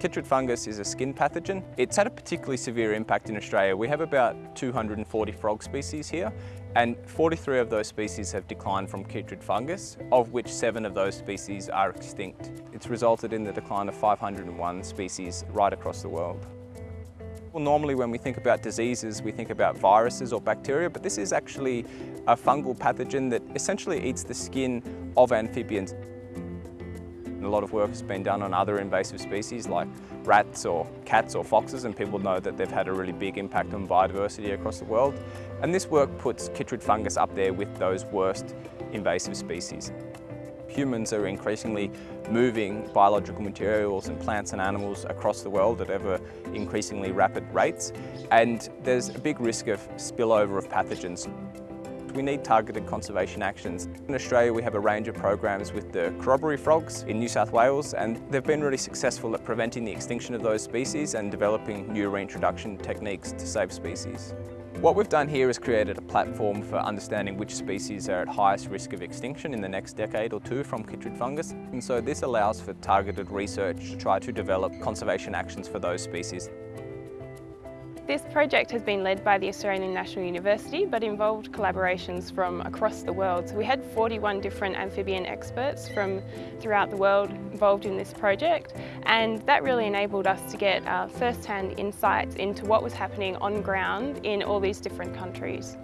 Chytrid fungus is a skin pathogen. It's had a particularly severe impact in Australia. We have about 240 frog species here and 43 of those species have declined from chytrid fungus, of which seven of those species are extinct. It's resulted in the decline of 501 species right across the world. Well, normally when we think about diseases, we think about viruses or bacteria, but this is actually a fungal pathogen that essentially eats the skin of amphibians. A lot of work has been done on other invasive species like rats or cats or foxes and people know that they've had a really big impact on biodiversity across the world. And this work puts chytrid fungus up there with those worst invasive species. Humans are increasingly moving biological materials and plants and animals across the world at ever increasingly rapid rates and there's a big risk of spillover of pathogens. We need targeted conservation actions. In Australia we have a range of programs with the corroboree frogs in New South Wales and they've been really successful at preventing the extinction of those species and developing new reintroduction techniques to save species. What we've done here is created a platform for understanding which species are at highest risk of extinction in the next decade or two from chytrid fungus. And so this allows for targeted research to try to develop conservation actions for those species. This project has been led by the Australian National University but involved collaborations from across the world. So we had 41 different amphibian experts from throughout the world involved in this project and that really enabled us to get first-hand insights into what was happening on ground in all these different countries.